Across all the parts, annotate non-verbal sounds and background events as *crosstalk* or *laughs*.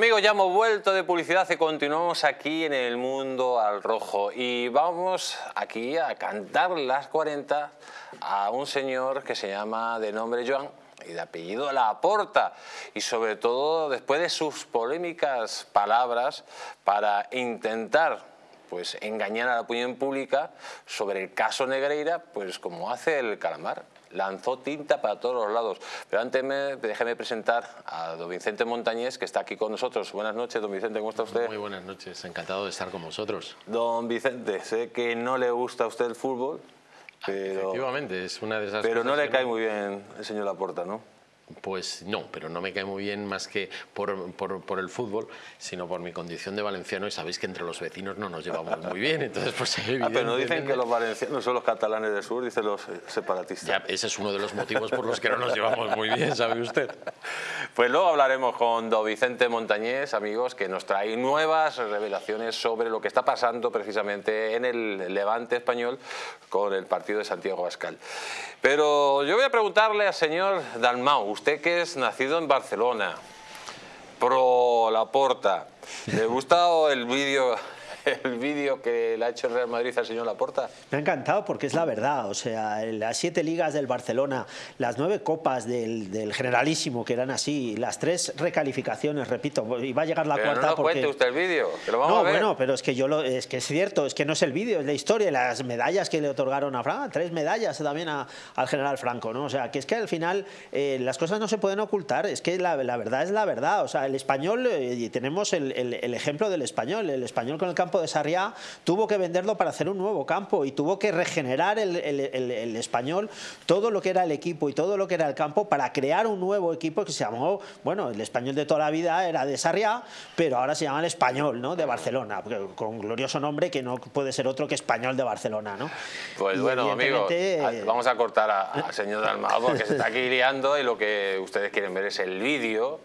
Amigos, ya hemos vuelto de publicidad y continuamos aquí en el mundo al rojo. Y vamos aquí a cantar las 40 a un señor que se llama de nombre Joan y de apellido La Aporta. Y sobre todo después de sus polémicas palabras para intentar pues engañar a la opinión pública sobre el caso Negreira, pues como hace el calamar lanzó tinta para todos los lados. Pero antes me, déjeme presentar a don Vicente Montañés, que está aquí con nosotros. Buenas noches, don Vicente, ¿cómo está usted? Muy buenas noches, encantado de estar con vosotros. Don Vicente, sé que no le gusta a usted el fútbol, ah, pero... Efectivamente, es una de esas Pero no le cae muy bien el señor Laporta, ¿no? Pues no, pero no me cae muy bien más que por, por, el fútbol, sino por mi condición de valenciano y sabéis que entre los vecinos no nos llevamos muy bien, entonces pues *laughs* ah, pero no dicen que los valencianos son los catalanes del sur, dicen los separatistas. Ya, ese es uno de los motivos por los que no nos llevamos muy bien, ¿sabe usted? *laughs* Pues luego hablaremos con don Vicente Montañés, amigos, que nos trae nuevas revelaciones sobre lo que está pasando precisamente en el Levante español con el partido de Santiago Bascal. Pero yo voy a preguntarle al señor Dalmau, usted que es nacido en Barcelona, pro la porta, ¿le gusta el vídeo *laughs* el vídeo que le ha hecho el Real Madrid al señor Laporta? Me ha encantado porque es la verdad, o sea, las siete ligas del Barcelona, las nueve copas del, Generalísimo que eran así, las tres recalificaciones, repito, y va a llegar la cuarta no porque... cuente usted el vídeo, que lo vamos no, a ver. bueno, pero es que yo lo, es que es cierto, es que no es el vídeo, es la historia, las medallas que le otorgaron a Franco, tres medallas también al general Franco, ¿no? O sea, que es que al final eh, las cosas no se pueden ocultar, es que la, verdad es la verdad, o sea, el español, eh, y tenemos el, el ejemplo del español, el español con el campo de Sarriá tuvo que venderlo para hacer un nuevo campo y tuvo que regenerar el, español todo lo que era el equipo y todo lo que era el campo para crear un nuevo equipo que se llamó, bueno, el español de toda la vida era de Sarriá, pero ahora se llama el español, ¿no? De Barcelona, con glorioso nombre que no puede ser otro que español de Barcelona, ¿no? Pues bueno, amigos, vamos a cortar al señor Dalmado porque se está aquí liando y lo que ustedes quieren ver es el vídeo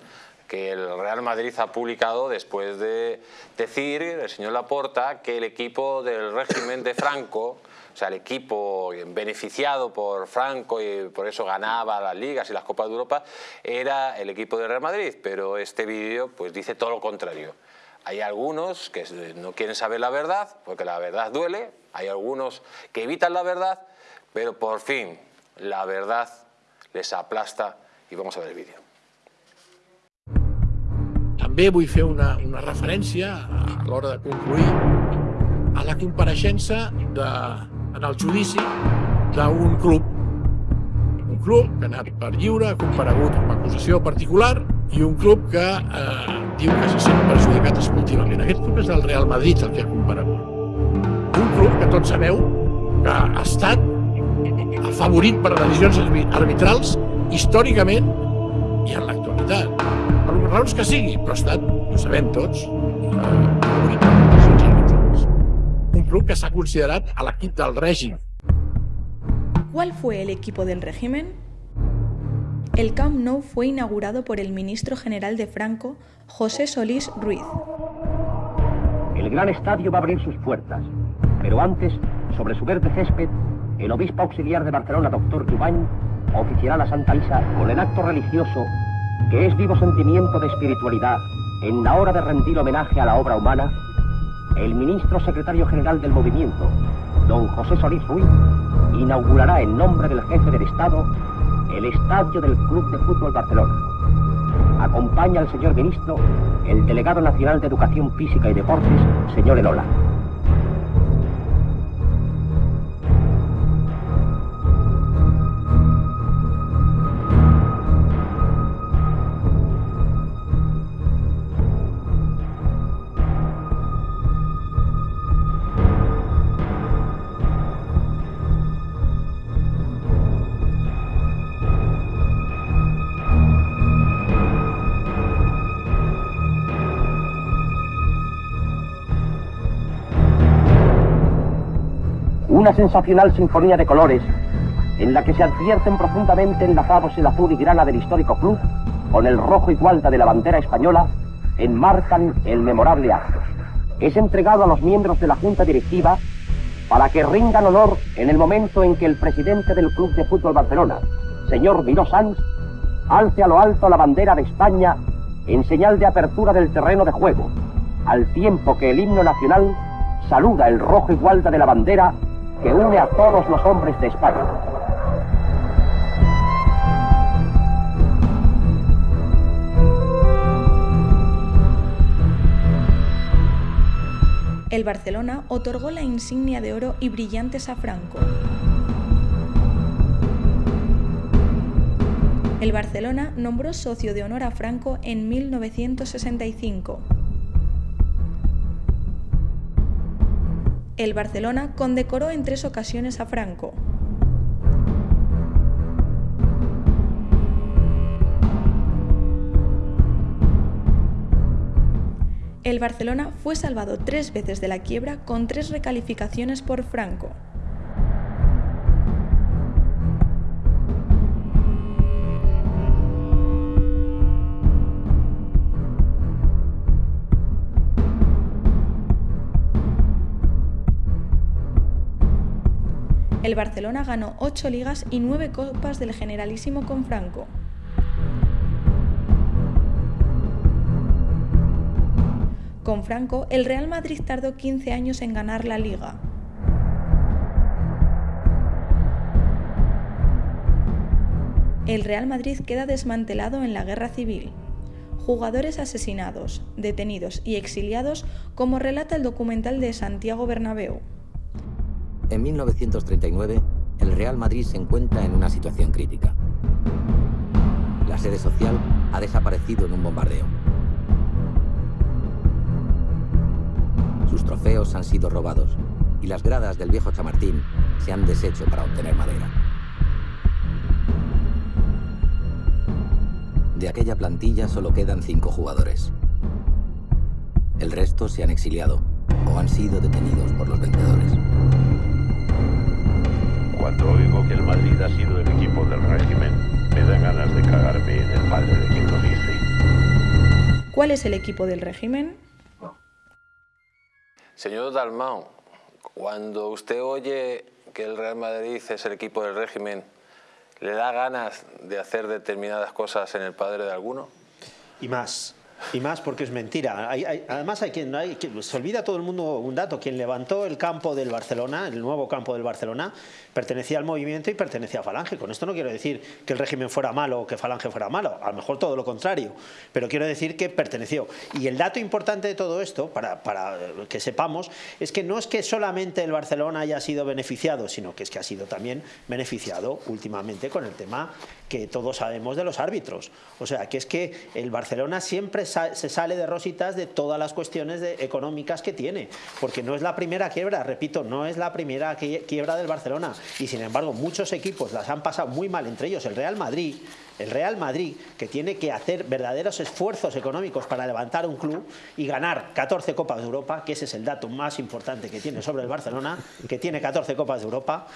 el Real Madrid ha publicado después de decir, el señor Laporta, que el equipo del régimen de Franco, o sea, el equipo beneficiado por Franco y por eso ganaba las ligas y las Copas de Europa, era el equipo del Real Madrid, pero este vídeo pues dice todo lo contrario. Hay algunos que no quieren saber la verdad, porque la verdad duele, hay algunos que evitan la verdad, pero por fin la verdad les aplasta y vamos a ver el vídeo. També vull fer una, una referència a l'hora de concluir a la compareixença de, en el judici d'un club. Un club que ha anat per lliure, ha comparegut amb acusació particular i un club que eh, diu que se sent perjudicat esportivament. Aquest club és el Real Madrid el que ha comparegut. Un club que tots sabeu que ha estat afavorit per decisions arbitrals històricament i en l'actualitat per raons que sigui, però ha estat, ho sabem tots, eh, un club que s'ha considerat a l'equip del règim. ¿Cuál fue el equipo del régimen? El Camp Nou fue inaugurado por el ministro general de Franco, José Solís Ruiz. El gran estadio va a abrir sus puertas, pero antes, sobre su verde césped, el obispo auxiliar de Barcelona, doctor Jubany, oficiará la Santa Misa con el acto religioso que es vivo sentimiento de espiritualidad en la hora de rendir homenaje a la obra humana, el ministro secretario general del movimiento, don José Solís Ruiz, inaugurará en nombre del jefe del Estado el estadio del Club de Fútbol Barcelona. Acompaña al señor ministro el delegado nacional de Educación Física y Deportes, señor Elola. Sensacional sinfonía de colores en la que se advierten profundamente enlazados el azul y grana del histórico club con el rojo y gualda de la bandera española, enmarcan el memorable acto. Es entregado a los miembros de la Junta Directiva para que rindan honor en el momento en que el presidente del Club de Fútbol Barcelona, señor Miró Sanz, alce a lo alto la bandera de España en señal de apertura del terreno de juego, al tiempo que el himno nacional saluda el rojo igualda de la bandera que une a todos los hombres de España. El Barcelona otorgó la insignia de oro y brillantes a Franco. El Barcelona nombró socio de honor a Franco en 1965. El Barcelona condecoró en tres ocasiones a Franco. El Barcelona fue salvado tres veces de la quiebra con tres recalificaciones por Franco. El Barcelona ganó ocho ligas y nueve copas del Generalísimo con Franco. Con Franco, el Real Madrid tardó 15 años en ganar la liga. El Real Madrid queda desmantelado en la guerra civil. Jugadores asesinados, detenidos y exiliados, como relata el documental de Santiago Bernabéu. En 1939, el Real Madrid se encuentra en una situación crítica. La sede social ha desaparecido en un bombardeo. Sus trofeos han sido robados y las gradas del viejo Chamartín se han deshecho para obtener madera. De aquella plantilla solo quedan cinco jugadores. El resto se han exiliado o han sido detenidos por los vencedores. Cuando oigo que el Madrid ha sido el equipo del régimen, me dan ganas de cagarme en el padre de quien lo dice. ¿Cuál es el equipo del régimen? Señor Dalmau, cuando usted oye que el Real Madrid es el equipo del régimen, ¿le da ganas de hacer determinadas cosas en el padre de alguno? Y más. Y más porque es mentira. además, hay quien, hay, se olvida todo el mundo un dato. Quien levantó el campo del Barcelona, el nuevo campo del Barcelona, pertenecía al movimiento y pertenecía a Falange. Con esto no quiero decir que el régimen fuera malo o que Falange fuera malo. A lo mejor todo lo contrario. Pero quiero decir que perteneció. Y el dato importante de todo esto, para, para que sepamos, es que no es que solamente el Barcelona haya sido beneficiado, sino que es que ha sido también beneficiado últimamente con el tema que todos sabemos de los árbitros. O sea, que es que el Barcelona siempre se sale de rositas de todas las cuestiones económicas que tiene, porque no es la primera quiebra, repito, no es la primera quiebra del Barcelona, y sin embargo muchos equipos las han pasado muy mal, entre ellos el Real Madrid, el Real Madrid, que tiene que hacer verdaderos esfuerzos económicos para levantar un club y ganar 14 Copas de Europa, que ese es el dato más importante que tiene sobre el Barcelona, que tiene 14 Copas de Europa,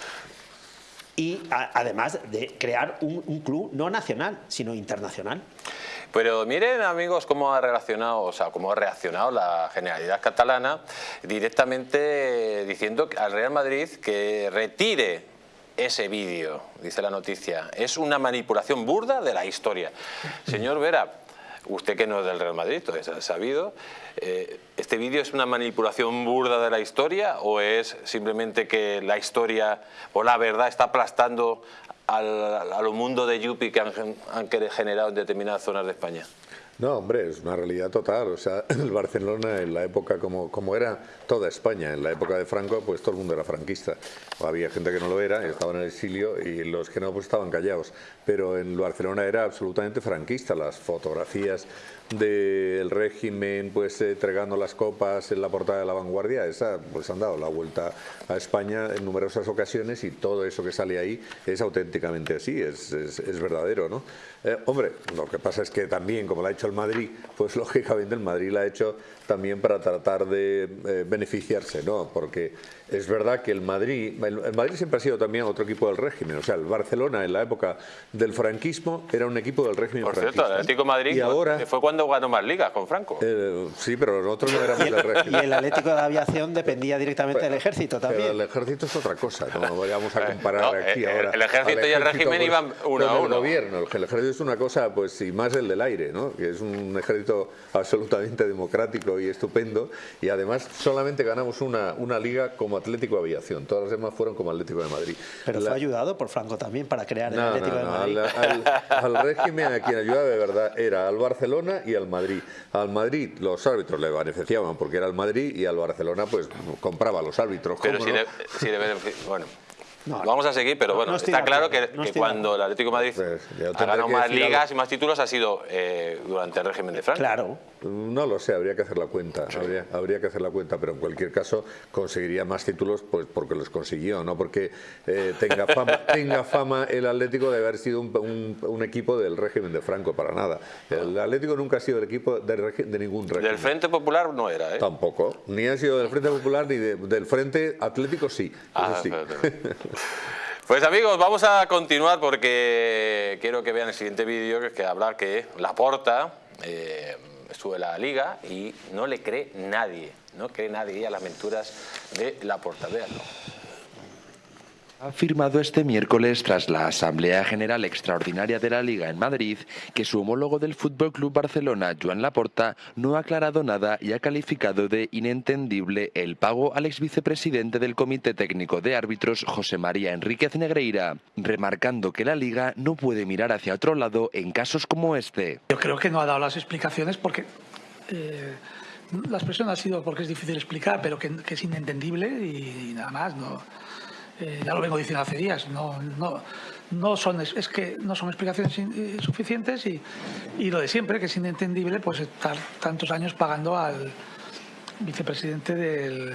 y además de crear un, club no nacional, sino internacional. Pero miren amigos cómo ha relacionado, o sea, cómo ha reaccionado la Generalidad Catalana directamente diciendo al Real Madrid que retire ese vídeo, dice la noticia. Es una manipulación burda de la historia. *laughs* Señor Vera, usted que no es del Real Madrid, todo ha sabido, eh, ¿este vídeo es una manipulación burda de la historia o es simplemente que la historia o la verdad está aplastando al, al mundo de Yupi que han, han generado en determinadas zonas de España? No, hombre, es una realidad total. O sea, *laughs* el Barcelona en la época, como, como era toda España, en la época de Franco, pues todo el mundo era franquista. había gente que no lo era, estaba en el exilio, y los que no, pues estaban callados. Pero en Barcelona era absolutamente franquista. Las fotografías del régimen pues entregando las copas en la portada de la vanguardia, esa pues han dado la vuelta a España en numerosas ocasiones y todo eso que sale ahí es auténticamente así, es, es, verdadero, ¿no? Eh, hombre, lo que pasa es que también, como lo ha hecho el Madrid, pues *laughs* lógicamente el Madrid lo ha hecho también para tratar de eh, beneficiarse, ¿no? Porque es verdad que el Madrid, el, Madrid siempre ha sido también otro equipo del régimen, o sea, el Barcelona en la época del franquismo era un equipo del régimen Por cierto, el Atlético Madrid y ahora, fue cuando ganó más ligas con Franco. Eh, sí, pero nosotros no éramos del régimen. Y el Atlético de Aviación dependía directamente del ejército también. Pero el ejército es otra cosa, no *laughs* vayamos a comparar aquí el, ahora. El ejército y el régimen pues, iban uno a uno. El gobierno, el ejército es una cosa, pues y más el del aire, ¿no? Que es un ejército absolutamente democrático y estupendo y además solamente ganamos una, una liga como Atlético Aviación, todas las demás fueron como Atlético de Madrid. Pero fue ayudado por Franco también para crear el Atlético de Madrid. Al, al, régimen a quien ayudaba de verdad era al Barcelona y al Madrid. Al Madrid los árbitros le beneficiaban porque era el Madrid y al Barcelona pues compraba los árbitros. Pero si, le, si le bueno, Vamos a seguir, pero bueno, está claro que, cuando el Atlético de Madrid pues, ha ganado más ligas y más títulos ha sido eh, durante el régimen de Franco. Claro. No lo sé, habría que hacer la cuenta, habría, que hacer la cuenta, pero en cualquier caso conseguiría más títulos pues porque los consiguió, no porque eh, tenga, fama, *laughs* tenga fama el Atlético de haber sido un, equipo del régimen de Franco, para nada. El Atlético nunca ha sido el equipo de, ningún régimen. Del Frente Popular no era, ¿eh? Tampoco, ni ha sido del Frente Popular ni del Frente Atlético sí, ah, sí. *laughs* Pues amigos, vamos a continuar porque quiero que vean el siguiente vídeo que, que habla que la porta eh, en la liga y no le cree nadie, no cree nadie a las aventuras de la porta. Veanlo ha afirmado este miércoles tras la Asamblea General Extraordinaria de la Liga en Madrid que su homólogo del Fútbol Club Barcelona, Joan Laporta, no ha aclarado nada y ha calificado de inentendible el pago al ex vicepresidente del Comité Técnico de Árbitros, José María Enríquez Negreira, remarcando que la Liga no puede mirar hacia otro lado en casos como este. Yo creo que no ha dado las explicaciones porque. Eh, la expresión ha sido porque es difícil explicar, pero que, es inentendible y nada más. No, eh, ya lo vengo diciendo hace días, no, no, no son, es que no son explicaciones eh, suficientes y, y, lo de siempre, que es inentendible, pues estar tantos años pagando al vicepresidente del,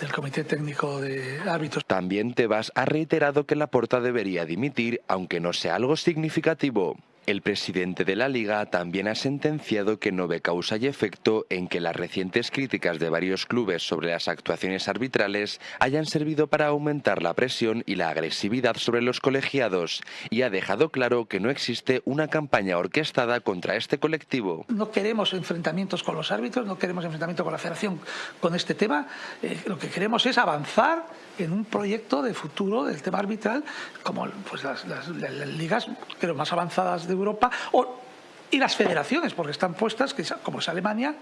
del Comité Técnico de Árbitros. También Tebas ha reiterado que la porta debería dimitir, aunque no sea algo significativo. El presidente de la Liga también ha sentenciado que no ve causa y efecto en que las recientes críticas de varios clubes sobre las actuaciones arbitrales hayan servido para aumentar la presión y la agresividad sobre los colegiados y ha dejado claro que no existe una campaña orquestada contra este colectivo. No queremos enfrentamientos con los árbitros, no queremos enfrentamiento con la federación con este tema. Eh, lo que queremos es avanzar en un proyecto de futuro del tema arbitral, como pues, las, ligas más avanzadas de Europa, o, y las federaciones, porque están puestas, que como es Alemania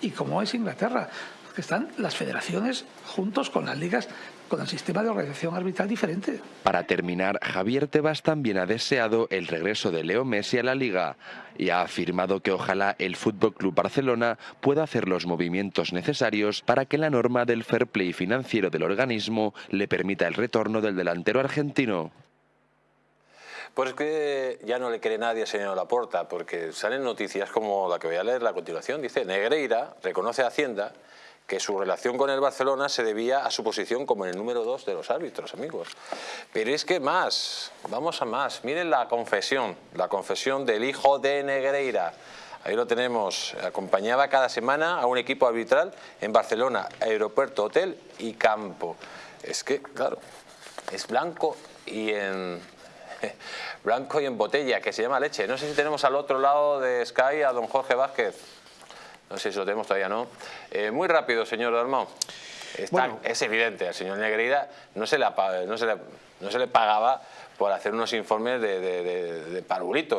y como es Inglaterra, que están las federaciones juntos con las ligas con el sistema de organización arbitral diferente. Para terminar, Javier Tebas también ha deseado el regreso de Leo Messi a la liga y ha afirmado que ojalá el Fútbol Club Barcelona pueda hacer los movimientos necesarios para que la norma del fair play financiero del organismo le permita el retorno del delantero argentino. Pues es que ya no le cree nadie al señor Laporta, porque salen noticias como la que voy a leer a continuación. Dice, Negreira reconoce a Hacienda que su relación con el Barcelona se debía a su posición como el número dos de los árbitros, amigos. Pero es que más, vamos a más. Miren la confesión, la confesión del hijo de Negreira. Ahí lo tenemos. Acompañaba cada semana a un equipo arbitral en Barcelona, aeropuerto, hotel y campo. Es que, claro, es blanco y en *laughs* blanco y en botella, que se llama leche. No sé si tenemos al otro lado de Sky a don Jorge Vázquez. No sé si lo tenemos todavía, ¿no? Eh, muy rápido, señor Dalmau. Es evidente, al señor Negreira no se, le, no, se le, no se le pagaba por hacer unos informes de, de,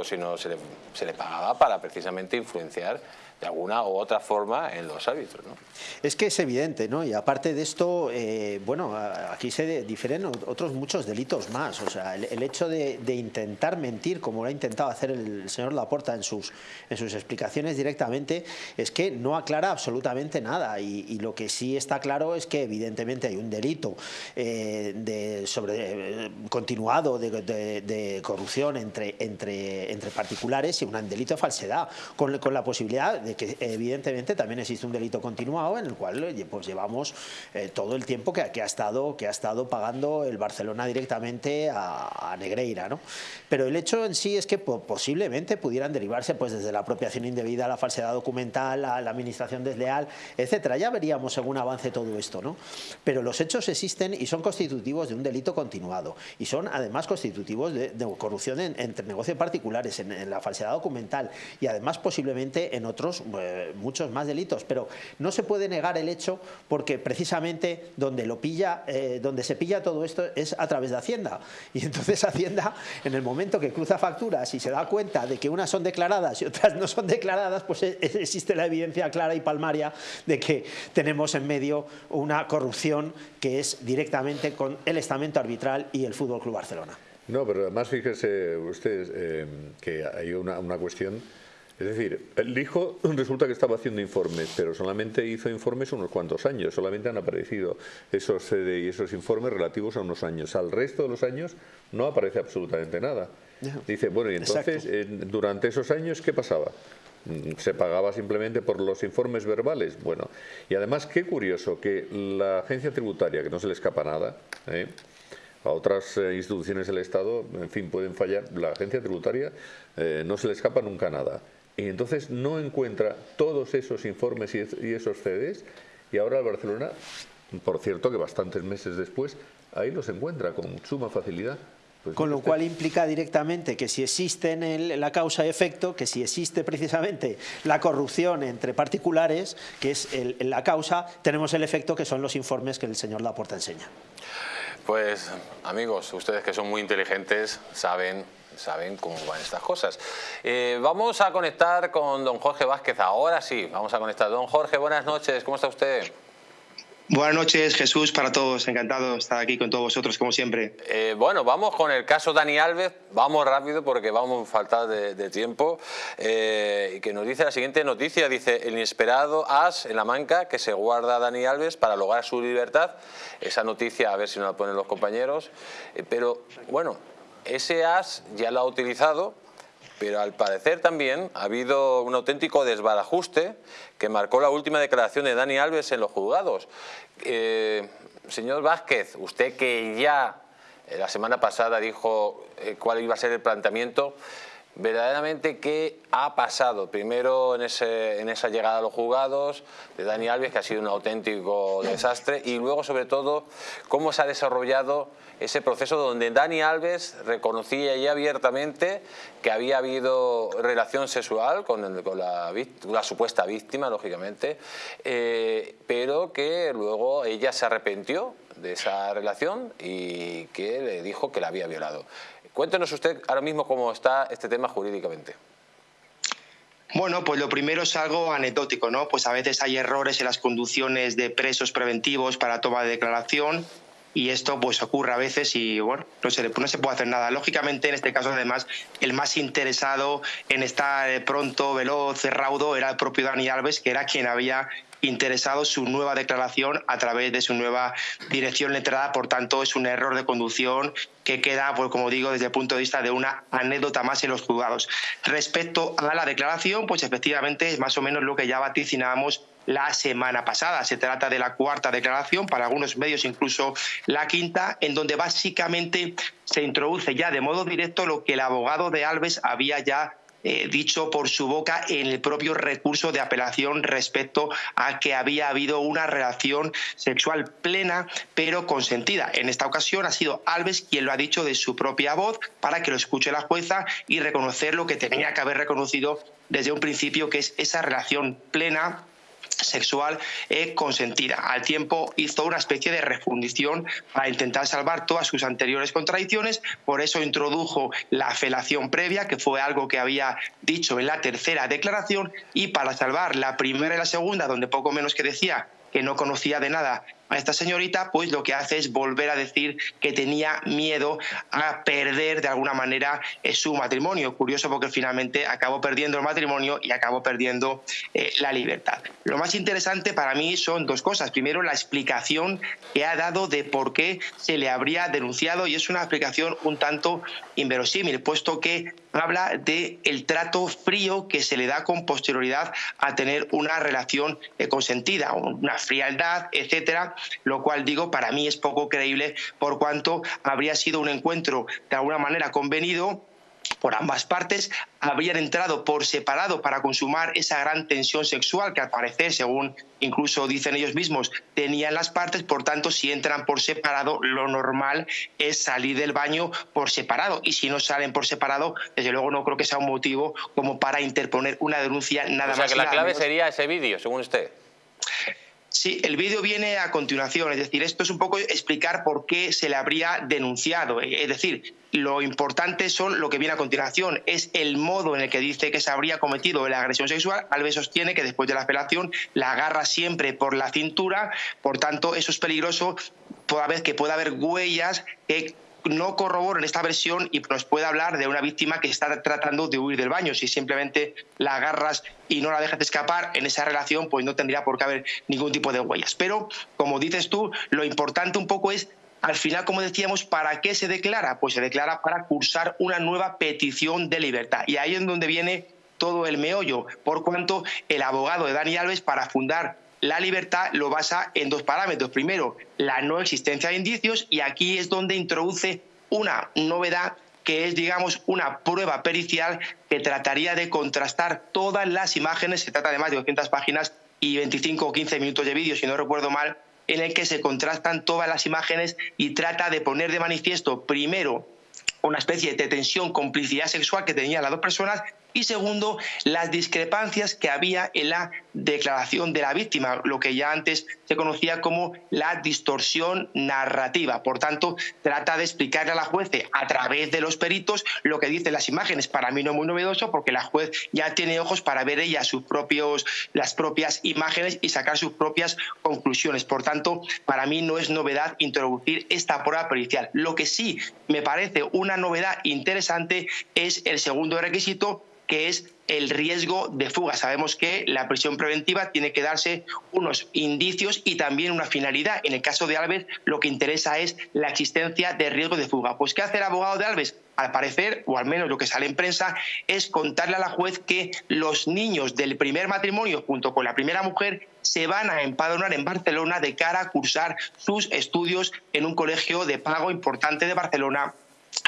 sino se le, se le pagaba para precisamente influenciar de alguna u otra forma en los árbitros. ¿no? Es que es evidente, ¿no? Y aparte de esto, eh, bueno, aquí se difieren otros muchos delitos más. O sea, el, hecho de, intentar mentir, como lo ha intentado hacer el señor Laporta en sus, en sus explicaciones directamente, es que no aclara absolutamente nada. Y, lo que sí está claro es que evidentemente hay un delito eh, de sobre eh, continuado de, corrupción entre, entre, particulares y un delito de falsedad, con, con la posibilidad de que evidentemente también existe un delito continuado en el cual pues llevamos eh, todo el tiempo que, ha estado, que ha estado pagando el Barcelona directamente a, Negreira. ¿no? Pero el hecho en sí es que posiblemente pudieran derivarse pues desde la apropiación indebida, la falsedad documental, la, la administración desleal, etcétera. Ya veríamos según avance todo esto. ¿no? Pero los hechos existen y son constitutivos de un delito continuado y son además constitutivos de, corrupción entre negocios particulares, en, la falsedad documental y además posiblemente en otros eh, muchos más delitos. Pero no se puede negar el hecho porque precisamente donde lo pilla, eh, donde se pilla todo esto es a través de Hacienda. Y entonces *laughs* Hacienda, en el momento que cruza facturas y se da cuenta de que unas son declaradas y otras no son declaradas, pues e, e, existe la evidencia clara y palmaria de que tenemos en medio una corrupción que es directamente con el estamento arbitral y el Fútbol Club Barcelona. No, pero además fíjese ustedes eh, que hay una cuestión es decir, el hijo resulta que estaba haciendo informes, pero solamente hizo informes unos cuantos años, solamente han aparecido esos CD y esos informes relativos a unos años. Al resto de los años no aparece absolutamente nada. Dice, bueno, y entonces, durante esos años, ¿qué pasaba? Mm, se pagaba simplemente por los informes verbales. Bueno, y además qué curioso que la agencia tributaria, que no se le escapa nada, ¿eh? a otras eh, instituciones del Estado, en fin, pueden fallar, la agencia tributaria eh, no se le escapa nunca nada y entonces no encuentra todos esos informes y esos CDs y ahora el Barcelona, por cierto que bastantes meses después, ahí los encuentra con suma facilidad. Pues con lo cual implica directamente que si existe en la causa efecto, que si existe precisamente la corrupción entre particulares, que es la causa, tenemos el efecto que son los informes que el señor Laporta enseña. Pues amigos, ustedes que son muy inteligentes saben saben cómo van estas cosas. Eh, vamos a conectar con don Jorge Vázquez, ahora sí, vamos a conectar. Don Jorge, buenas noches, ¿cómo está usted? Buenas noches, Jesús, para todos. Encantado de estar aquí con todos vosotros, como siempre. Eh, bueno, vamos con el caso Dani Alves. Vamos rápido porque vamos a faltar de, tiempo. Eh, que nos dice la siguiente noticia. Dice, el inesperado as en la manca que se guarda Dani Alves para lograr su libertad. Esa noticia, a ver si nos la ponen los compañeros. pero, bueno, ese as ya lo ha utilizado, pero al parecer también ha habido un auténtico desbarajuste que marcó la última declaración de Dani Alves en los juzgados. Eh, señor Vázquez, usted que ya eh, la semana pasada dijo eh, cuál iba a ser el planteamiento, verdaderamente qué ha pasado. Primero en, esa llegada a los juzgados de Dani Alves, que ha sido un auténtico desastre, y luego sobre todo cómo se ha desarrollado ese proceso donde Dani Alves reconocía ya abiertamente que había habido relación sexual con, la, supuesta víctima, lógicamente, eh, pero que luego ella se arrepintió de esa relación y que le dijo que la había violado. Cuéntenos usted ahora mismo cómo está este tema jurídicamente. Bueno, pues lo primero es algo anecdótico, ¿no? Pues a veces hay errores en las conducciones de presos preventivos para toma de declaración y esto pues ocurre a veces y bueno, no se, no se puede hacer nada. Lógicamente en este caso además el más interesado en estar eh, pronto, veloz, raudo era el propio Dani Alves, que era quien había interesado su nueva declaración a través de su nueva dirección letrada, por tanto es un error de conducción que queda, pues como digo, desde el punto de vista de una anécdota más en los juzgados. Respecto a la declaración, pues efectivamente es más o menos lo que ya vaticinábamos la semana pasada. Se trata de la cuarta declaración, para algunos medios incluso la quinta, en donde básicamente se introduce ya de modo directo lo que el abogado de Alves había ya eh, dicho por su boca en el propio recurso de apelación respecto a que había habido una relación sexual plena pero consentida. En esta ocasión ha sido Alves quien lo ha dicho de su propia voz para que lo escuche la jueza y reconocer lo que tenía que haber reconocido desde un principio, que es esa relación plena sexual eh, consentida. Al tiempo hizo una especie de refundición para intentar salvar todas sus anteriores contradicciones, por eso introdujo la felación previa, que fue algo que había dicho en la tercera declaración, y para salvar la primera y la segunda, donde poco menos que decía que no conocía de nada esta señorita, pues lo que hace es volver a decir que tenía miedo a perder de alguna manera eh, su matrimonio. Curioso porque finalmente acabó perdiendo el matrimonio y acabó perdiendo eh, la libertad. Lo más interesante para mí son dos cosas. Primero, la explicación que ha dado de por qué se le habría denunciado y es una explicación un tanto inverosímil, puesto que habla de el trato frío que se le da con posterioridad a tener una relación eh, consentida, una frialdad, etcétera, lo cual digo para mí es poco creíble por cuanto habría sido un encuentro de alguna manera convenido por ambas partes habrían entrado por separado para consumar esa gran tensión sexual que al parecer, según incluso dicen ellos mismos, tenían las partes, por tanto, si entran por separado, lo normal es salir del baño por separado. Y si no salen por separado, desde luego no creo que sea un motivo como para interponer una denuncia nada más. O sea que la clave sería ese vídeo, según usted. Sí, el vídeo viene a continuación, es decir, esto es un poco explicar por qué se le habría denunciado. Es decir, lo importante son lo que viene a continuación, es el modo en el que dice que se habría cometido la agresión sexual. Alves sostiene que después de la apelación la agarra siempre por la cintura, por tanto eso es peligroso, toda vez que pueda haber huellas que no en esta versión y nos puede hablar de una víctima que está tratando de huir del baño. Si simplemente la agarras y no la dejas escapar en esa relación, pues no tendría por qué haber ningún tipo de huellas. Pero, como dices tú, lo importante un poco es al final, como decíamos, ¿para qué se declara? Pues se declara para cursar una nueva petición de libertad. Y ahí es donde viene todo el meollo, por cuanto el abogado de Dani Alves, para fundar la libertad lo basa en dos parámetros. Primero, la no existencia de indicios y aquí es donde introduce una novedad que es, digamos, una prueba pericial que trataría de contrastar todas las imágenes, se trata de más de 200 páginas y 25 o 15 minutos de vídeo, si no recuerdo mal, en el que se contrastan todas las imágenes y trata de poner de manifiesto, primero, una especie de tensión, complicidad sexual que tenían las dos personas y segundo, las discrepancias que había en la declaración de la víctima, lo que ya antes se conocía como la distorsión narrativa. Por tanto, trata de explicarle a la juez a través de los peritos lo que dicen las imágenes. Para mí no es muy novedoso porque la juez ya tiene ojos para ver ella sus propios, las propias imágenes y sacar sus propias conclusiones. Por tanto, para mí no es novedad introducir esta prueba pericial. Lo que sí me parece una novedad interesante es el segundo requisito que es el riesgo de fuga. Sabemos que la prisión preventiva tiene que darse unos indicios y también una finalidad. En el caso de Alves, lo que interesa es la existencia de riesgo de fuga. Pues, ¿qué hace el abogado de Alves? Al parecer, o al menos lo que sale en prensa, es contarle a la juez que los niños del primer matrimonio, junto con la primera mujer, se van a empadronar en Barcelona de cara a cursar sus estudios en un colegio de pago importante de Barcelona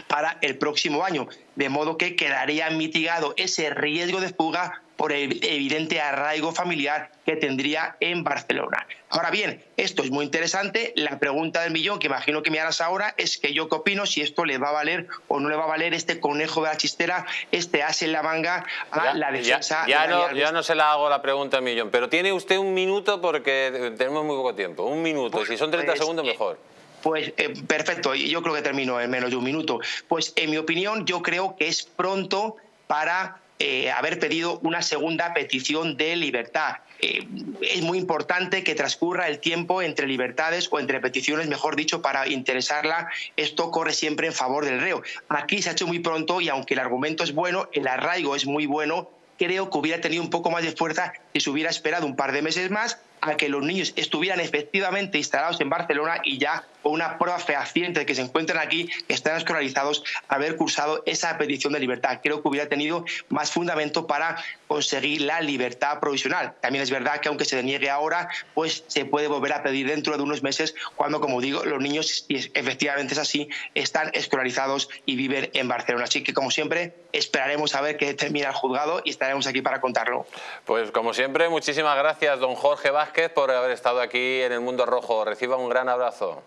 para el próximo año, de modo que quedaría mitigado ese riesgo de fuga por el evidente arraigo familiar que tendría en Barcelona. Ahora bien, esto es muy interesante. La pregunta del millón que imagino que me harás ahora es que yo qué opino si esto le va a valer o no le va a valer este conejo de la chistera, este as en la manga a la defensa. Ya, no, se la hago la pregunta al millón, pero tiene usted un minuto porque tenemos muy poco tiempo. Un minuto, si son 30 pues, segundos mejor. Pues eh, perfecto, yo creo que termino en menos de un minuto. Pues en mi opinión yo creo que es pronto para eh, haber pedido una segunda petición de libertad. Eh, es muy importante que transcurra el tiempo entre libertades o entre peticiones, mejor dicho, para interesarla. Esto corre siempre en favor del reo. Aquí se ha hecho muy pronto y aunque el argumento es bueno, el arraigo es muy bueno, creo que hubiera tenido un poco más de fuerza si se hubiera esperado un par de meses más a que los niños estuvieran efectivamente instalados en Barcelona y ya con una prueba fehaciente de que se encuentran aquí, que están escolarizados, haber cursado esa petición de libertad. Creo que hubiera tenido más fundamento para conseguir la libertad provisional. También es verdad que aunque se deniegue ahora, pues se puede volver a pedir dentro de unos meses cuando, como digo, los niños, si efectivamente es así, están escolarizados y viven en Barcelona. Así que, como siempre, esperaremos a ver qué termina el juzgado y estaremos aquí para contarlo. Pues, como siempre, muchísimas gracias, don Jorge Vázquez por haber estado aquí en el Mundo Rojo. Reciba un gran abrazo.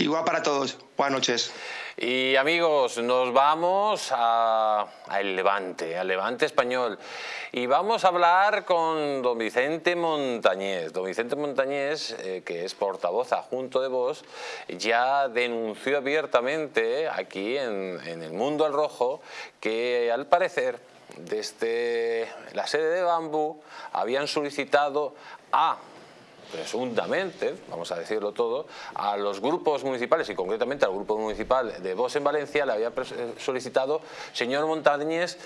Igual para todos. Buenas noches. Y amigos, nos vamos a, El Levante, al Levante español. Y vamos a hablar con don Vicente Montañés. Don Vicente Montañés, eh, que es portavoz adjunto de Voz, ya denunció abiertamente aquí en, en el Mundo al Rojo que al parecer desde la sede de Bambú habían solicitado a presuntamente, vamos a decirlo todo, a los grupos municipales y concretamente al grupo municipal de Vox en Valencia le había eh, solicitado, señor Montañez,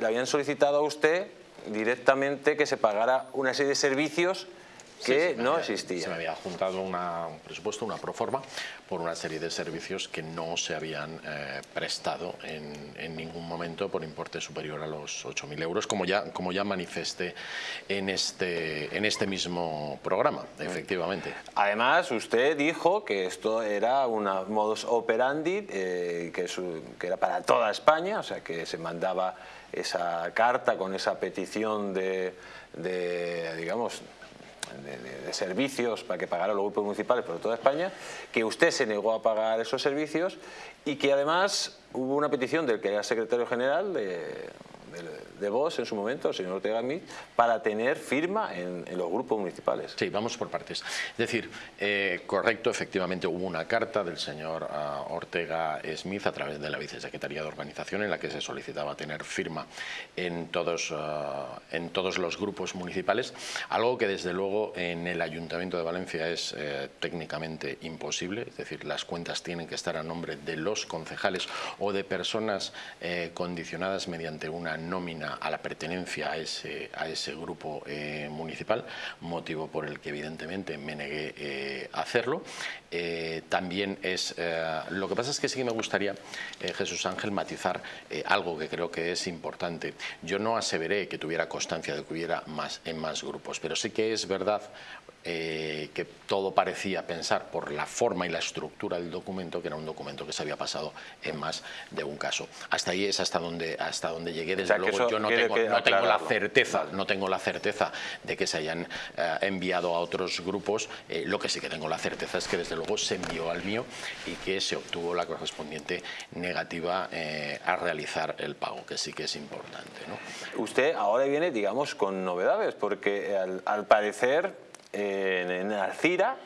le habían solicitado a usted directamente que se pagara una serie de servicios que no existía. Se me había juntado una, un presupuesto, una proforma, por una serie de servicios que no se habían eh, prestado en, en, ningún momento por importe superior a los 8.000 euros, como ya, como ya manifesté en este, en este mismo programa, efectivamente. Además, usted dijo que esto era una modus operandi, eh, que, que era para toda España, o sea, que se mandaba esa carta con esa petición de, de digamos, de, servicios para que pagaran los grupos municipales por toda España, que usted se negó a pagar esos servicios y que además hubo una petición del que era secretario general de, de vos en su momento, el señor Ortega Smith, para tener firma en, los grupos municipales. Sí, vamos por partes. Es decir, eh, correcto, efectivamente hubo una carta del señor ah, Ortega Smith a través de la Vicesecretaría de Organización en la que se solicitaba tener firma en todos, ah, en todos los grupos municipales, algo que desde luego en el Ayuntamiento de Valencia es eh, técnicamente imposible, es decir, las cuentas tienen que estar a nombre de los concejales o de personas eh, condicionadas mediante una nómina a la pertenencia a ese, a ese grupo eh, municipal, motivo por el que evidentemente me negué eh, a hacerlo. Eh, también es, lo que pasa es que sí que me gustaría, Jesús Ángel, matizar algo que creo que es importante. Yo no aseveré que tuviera constancia de que hubiera más en más grupos, pero sí que es verdad eh, que todo parecía pensar por la forma y la estructura del documento que era un documento que se había pasado en más de un caso. Hasta ahí es hasta donde hasta donde llegué. Desde luego yo no tengo, la certeza, no tengo la certeza de que se hayan eh, enviado a otros grupos. Eh, lo que sí que tengo la certeza es que desde luego se envió al mío y que se obtuvo la correspondiente negativa a realizar el pago, que sí que es importante. Usted ahora viene, digamos, con novedades, porque al parecer en, en Alcira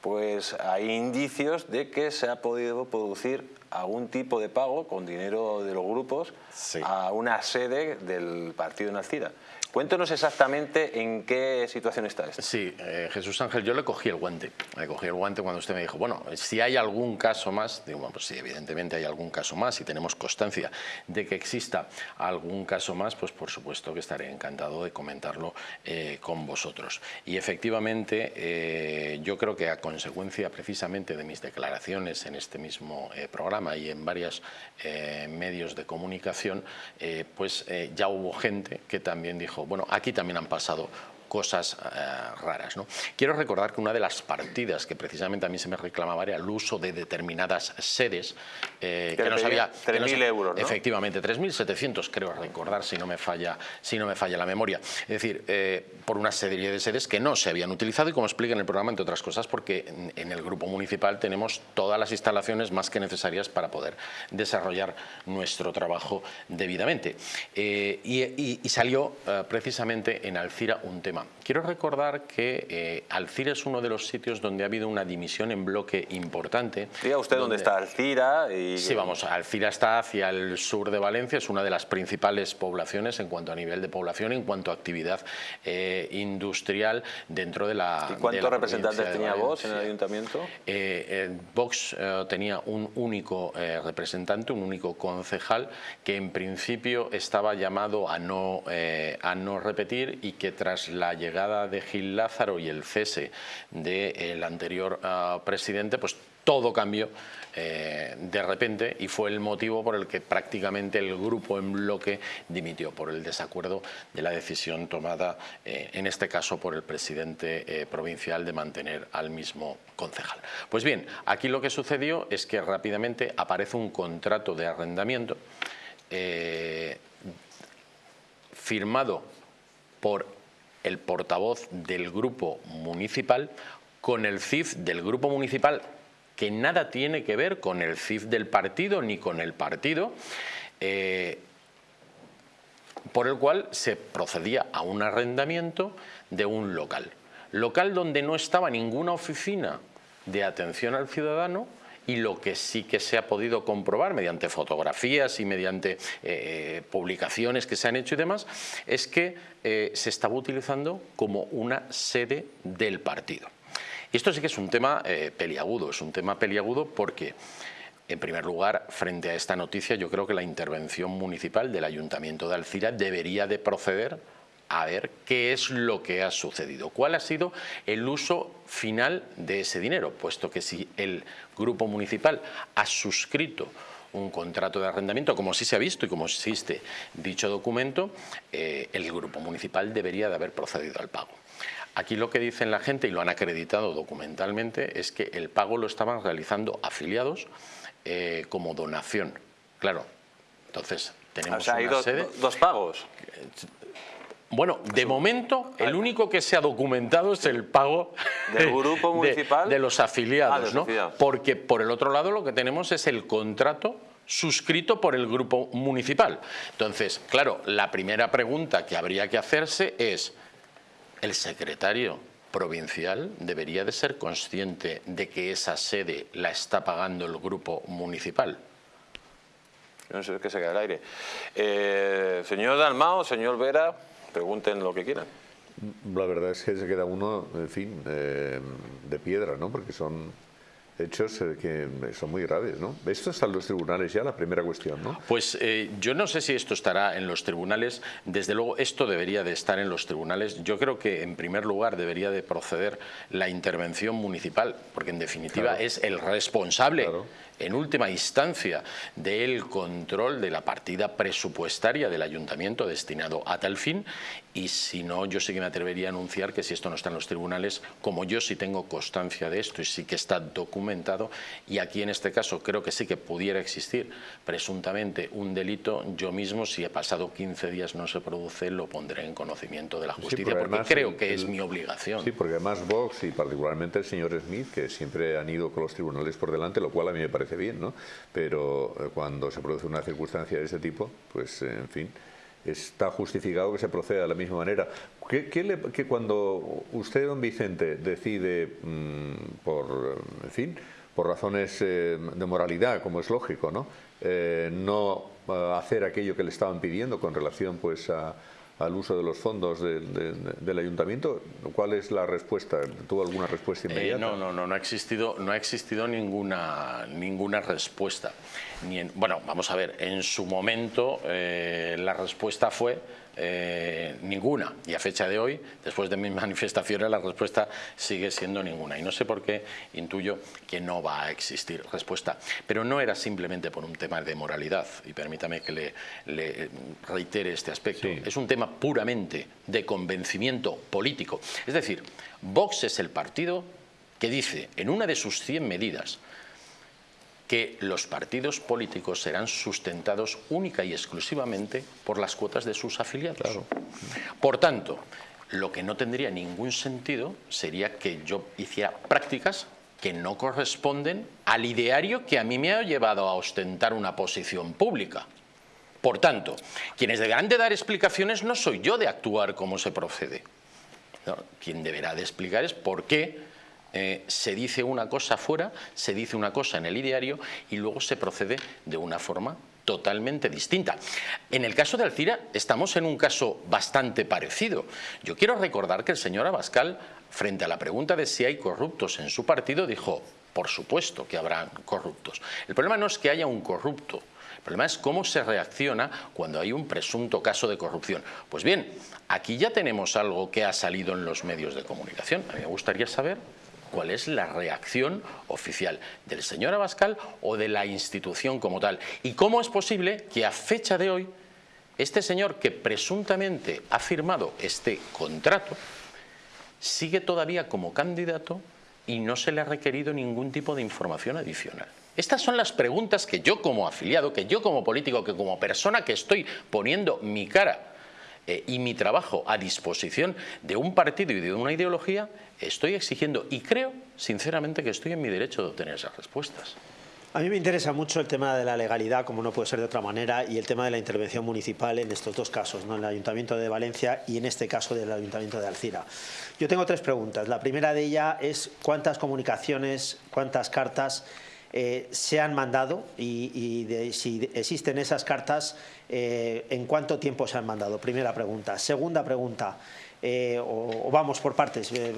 pues hay indicios de que se ha podido producir algún tipo de pago con dinero de los grupos a una sede del partido en Alcira. Cuéntenos exactamente en qué situación está esto. Sí, eh, Jesús Ángel, yo le cogí el guante. Le cogí el guante cuando usted me dijo, bueno, si hay algún caso más, digo, bueno, pues sí, evidentemente hay algún caso más y tenemos constancia de que exista algún caso más, pues por supuesto que estaré encantado de comentarlo eh, con vosotros. Y efectivamente, eh, yo creo que a consecuencia precisamente de mis declaraciones en este mismo programa y en varios medios de comunicación, pues ya hubo gente que también dijo, bueno, aquí también han pasado cosas eh, raras. ¿no? Quiero recordar que una de las partidas que precisamente a mí se me reclamaba era el uso de determinadas sedes eh, que, no sabía... 3.000 euros, ¿no? Efectivamente, 3.700 creo recordar si no me falla, si no me falla la memoria. Es decir, eh, por una serie de sedes que no se habían utilizado y como explica en el programa, entre otras cosas, porque en, el grupo municipal tenemos todas las instalaciones más que necesarias para poder desarrollar nuestro trabajo debidamente. y, salió precisamente en Alcira un tema Quiero recordar que eh, Alcira es uno de los sitios donde ha habido una dimisión en bloque importante. Diga usted dónde está Alcira. Y... Sí, vamos, Alcira está hacia el sur de Valencia, es una de las principales poblaciones en cuanto a nivel de población, en cuanto a actividad eh, industrial dentro de la ¿Y cuántos representantes tenía Vox en el ayuntamiento? Eh, Vox tenía un único representante, un único concejal, que en principio estaba llamado a no, a no repetir y que tras la la llegada de Gil Lázaro y el cese del anterior ah, presidente, pues todo cambió eh, de repente y fue el motivo por el que prácticamente el grupo en bloque dimitió por el desacuerdo de la decisión tomada, eh, en este caso por el presidente eh, provincial, de mantener al mismo concejal. Pues bien, aquí lo que sucedió es que rápidamente aparece un contrato de arrendamiento firmado por el portavoz del grupo municipal con el CIF del grupo municipal que nada tiene que ver con el CIF del partido ni con el partido, eh, por el cual se procedía a un arrendamiento de un local. Local donde no estaba ninguna oficina de atención al ciudadano, y lo que sí que se ha podido comprobar mediante fotografías y mediante eh, eh, publicaciones que se han hecho y demás, es que eh, se estaba utilizando como una sede del partido. Y esto sí que es un tema peliagudo, es un tema peliagudo porque... En primer lugar, frente a esta noticia, yo creo que la intervención municipal del Ayuntamiento de Alcira debería de proceder a ver qué es lo que ha sucedido, cuál ha sido el uso final de ese dinero, puesto que si el grupo municipal ha suscrito un contrato de arrendamiento, como sí se ha visto y como existe dicho documento, eh, el grupo municipal debería de haber procedido al pago. Aquí lo que dicen la gente, y lo han acreditado documentalmente, es que el pago lo estaban realizando afiliados eh, como donación. Claro, entonces tenemos o sea, hay dos pagos. Bueno, de momento, el único que se ha documentado es el pago del grupo municipal de, los afiliados, ah, ¿no? Porque por el otro lado lo que tenemos es el contrato suscrito por el grupo municipal. Entonces, claro, la primera pregunta que habría que hacerse es, ¿el secretario provincial debería de ser consciente de que esa sede la está pagando el grupo municipal? No sé qué se queda el aire. Eh, señor Dalmao, señor Vera pregunten lo que quieran. La verdad es que se queda uno, en fin, eh, de piedra, ¿no? Porque son hechos eh, que son muy graves, ¿no? Esto está en los tribunales ya, la primera cuestión, ¿no? Pues eh, yo no sé si esto estará en los tribunales, desde luego esto debería de estar en los tribunales. Yo creo que en primer lugar debería de proceder la intervención municipal, porque en definitiva es el responsable en última instancia del control de la partida presupuestaria del ayuntamiento destinado a tal fin y si no yo sí que me atrevería a anunciar que si esto no está en los tribunales, como yo sí tengo constancia de esto y sí que está documentado y aquí en este caso creo que sí que pudiera existir presuntamente un delito, yo mismo si he pasado 15 días no se produce lo pondré en conocimiento de la justicia porque, creo que es mi obligación. Sí, porque además Vox y particularmente el señor Smith que siempre han ido con los tribunales por delante, lo cual a mí me parece bien, ¿no? Pero eh, cuando se produce una circunstancia de ese tipo, pues eh, en fin, está justificado que se proceda de la misma manera. ¿Qué, cuando usted, don Vicente, decide mm, por, en fin, por razones eh, de moralidad, como es lógico, ¿no? no hacer aquello que le estaban pidiendo con relación pues a al uso de los fondos del ayuntamiento. ¿Cuál es la respuesta? ¿Tuvo alguna respuesta eh, inmediata? no, no, no, no ha existido, no ha existido ninguna, ninguna respuesta. Ni bueno, vamos a ver, en su momento eh, la respuesta fue eh, ninguna. Y a fecha de hoy, después de mis *laughs* manifestaciones, la respuesta sigue siendo ninguna. Y no sé por qué intuyo que no va a existir respuesta. Pero no era simplemente por un tema de moralidad, y permítame que le, reitere este aspecto. Es un tema puramente de convencimiento político. Es decir, Vox es el partido que dice en una de sus 100 medidas que los partidos políticos serán sustentados única y exclusivamente por las cuotas de sus afiliados. Por tanto, lo que no tendría ningún sentido sería que yo hiciera prácticas que no corresponden al ideario que a mí me ha llevado a ostentar una posición pública. Por tanto, quienes deberán de dar explicaciones no soy yo de actuar como se procede. quien deberá de explicar es por qué eh, se dice una cosa fuera, se dice una cosa en el ideario y luego se procede de una forma totalmente distinta. En el caso de Alcira estamos en un caso bastante parecido. Yo quiero recordar que el señor Abascal, frente a la pregunta de si hay corruptos en su partido, dijo, por supuesto que habrán corruptos. El problema no es que haya un corrupto, el problema es cómo se reacciona cuando hay un presunto caso de corrupción. Pues bien, aquí ya tenemos algo que ha salido en los medios de comunicación. A mí me gustaría saber cuál es la reacción oficial del señor Abascal o de la institución como tal. Y cómo es posible que a fecha de hoy este señor que presuntamente ha firmado este contrato sigue todavía como candidato y no se le ha requerido ningún tipo de información adicional. Estas son las preguntas que yo como afiliado, que yo como político, que como persona que estoy poniendo mi cara eh, y mi trabajo a disposición de un partido y de una ideología, estoy exigiendo y creo sinceramente que estoy en mi derecho de obtener esas respuestas. A mí me interesa mucho el tema de la legalidad, como no puede ser de otra manera, y el tema de la intervención municipal en estos dos casos, ¿no? en el Ayuntamiento de Valencia y en este caso del Ayuntamiento de Alcira. Yo tengo tres preguntas. La primera de ellas es cuántas comunicaciones, cuántas cartas eh, se han mandado y, si existen esas cartas, ¿En cuánto tiempo se han mandado? Primera pregunta. Segunda pregunta. Eh, o, vamos por partes? Eh,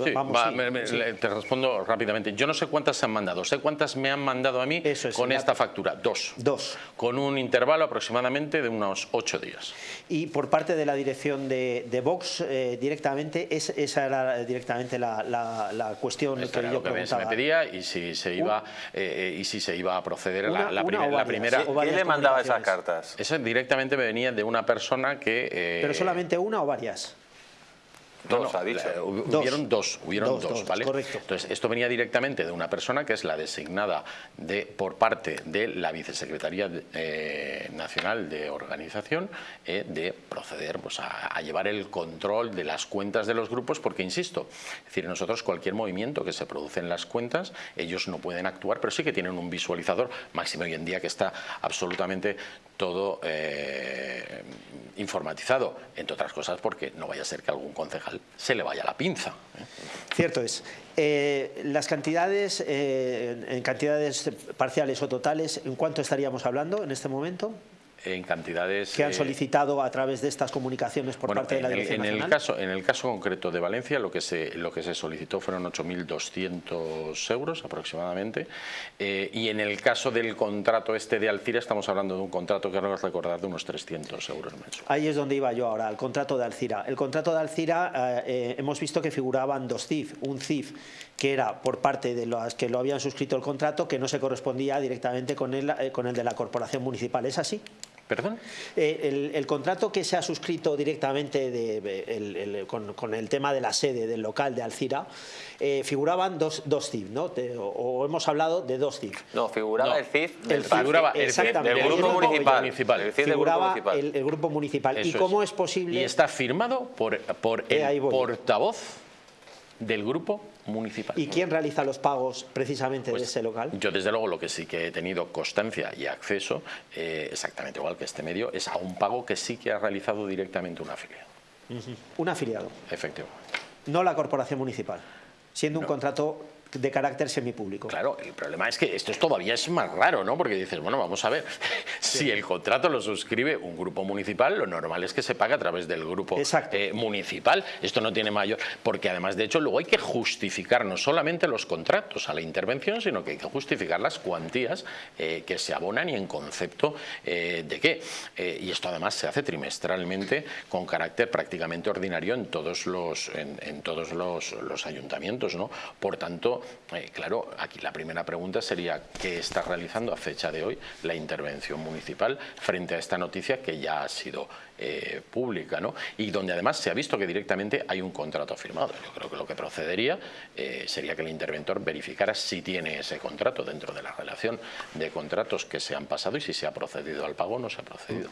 te respondo rápidamente. Yo no sé cuántas se han mandado, sé cuántas me han mandado a mí con esta factura. Dos. Dos. Con un intervalo aproximadamente de unos ocho días. Y por parte de la dirección de, Vox, eh, directamente, esa era directamente la, cuestión que yo que se me pedía y si se iba, y si se iba a proceder la, la, primera... ¿Quién le mandaba esas cartas? Eso directamente me venía de una persona que... ¿Pero solamente una o varias? Dos, ha dicho. hubieron dos, hubieron dos, ¿vale? Correcto. Entonces, esto venía directamente de una persona que es la designada de, por parte de la Vicesecretaría eh, Nacional de Organización eh, de proceder pues, a, llevar el control de las cuentas de los grupos, porque, insisto, es decir, nosotros cualquier movimiento que se produce en las cuentas, ellos no pueden actuar, pero sí que tienen un visualizador, máximo hoy en día que está absolutamente todo eh, informatizado, entre otras cosas porque no vaya a ser que algún concejal se le vaya la pinza. ¿eh? Cierto es. Eh, las cantidades, en cantidades parciales o totales, ¿en cuánto estaríamos hablando en este momento? En cantidades... Que han eh, solicitado a través de estas comunicaciones por parte de la Dirección en El caso, en el caso concreto de Valencia, lo que se, lo que se solicitó fueron 8.200 euros aproximadamente, eh, y en el caso del contrato este de Alcira, estamos hablando de un contrato que recordar de unos 300 euros mensuales. Ahí es donde iba yo ahora, el contrato de Alcira. El contrato de Alcira, eh, hemos visto que figuraban dos CIF, un CIF que era por parte de los que lo habían suscrito el contrato, que no se correspondía directamente con el, con el de la corporación municipal. ¿Es así? ¿Perdón? Eh, el, contrato que se ha suscrito directamente de, con, el tema de la sede del local de Alcira, eh, figuraban dos, dos CIF, ¿no? o, hemos hablado de dos CIF. No, figuraba el CIF del, figuraba el del grupo municipal. El figuraba El, grupo municipal. ¿Y cómo es. posible? Y está firmado por, por el portavoz del grupo municipal. ¿Y quién realiza los pagos precisamente de pues ese local? Yo desde luego lo que sí que he tenido constancia y acceso, eh, exactamente igual que este medio, es a un pago que sí que ha realizado directamente un afiliado. Un afiliado. Efectivamente. No la corporación municipal, siendo un contrato de carácter semipúblico. Claro, el problema es que esto es todavía es más raro, ¿no? Porque dices, bueno, vamos a ver, *laughs* si el contrato lo suscribe un grupo municipal, lo normal es que se pague a través del grupo eh, municipal. Esto no tiene mayor... Porque además, de hecho, luego hay que justificar no solamente los contratos a la intervención, sino que hay que justificar las cuantías eh, que se abonan y en concepto eh, de qué. y esto además se hace trimestralmente con carácter prácticamente ordinario en todos los, en, todos los, los ayuntamientos, ¿no? Por tanto, eh, claro, aquí la primera pregunta sería ¿qué está realizando a fecha de hoy la intervención municipal frente a esta noticia que ya ha sido eh, pública ¿no? y donde además se ha visto que directamente hay un contrato firmado. Yo creo que lo que procedería eh, sería que el interventor verificara si tiene ese contrato dentro de la relación de contratos que se han pasado y si se ha procedido al pago o no se ha procedido.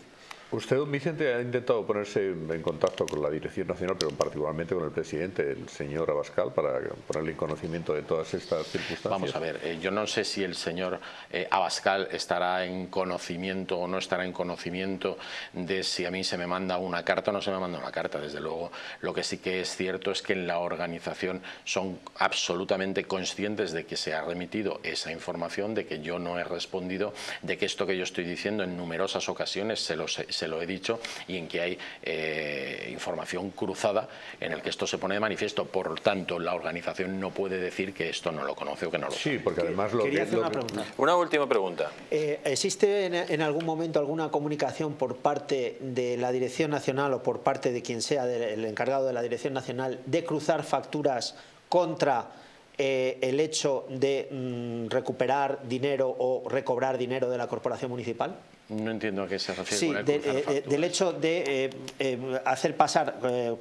Usted, don Vicente, ha intentado ponerse en contacto con la Dirección Nacional, pero particularmente con el presidente, el señor Abascal, para ponerle en conocimiento de todas estas circunstancias. Vamos a ver, eh, yo no sé si el señor eh, Abascal estará en conocimiento o no estará en conocimiento de si a mí se me manda una carta o no se me manda una carta. Desde luego, lo que sí que es cierto es que en la organización son absolutamente conscientes de que se ha remitido esa información, de que yo no he respondido, de que esto que yo estoy diciendo en numerosas ocasiones se lo sé se lo he dicho, y en que hay eh, información cruzada en el que esto se pone de manifiesto. Por tanto, la organización no puede decir que esto no lo conoce o que no lo sabe. Sí, porque además lo Quería hacer una pregunta. Una última pregunta. Eh, ¿Existe en, algún momento alguna comunicación por parte de la Dirección Nacional o por parte de quien sea el encargado de la Dirección Nacional de cruzar facturas contra eh, el hecho de mm, recuperar dinero o recobrar dinero de la corporación municipal? No entiendo a qué se refiere. Sí, eh, eh, del hecho de eh, hacer pasar